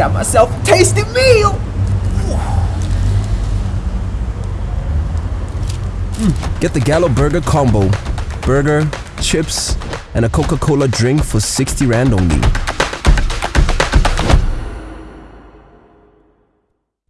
got myself a tasty meal. Hmm, get the Gallo Burger combo. Burger, chips, and a Coca-Cola drink for 60 Rand only.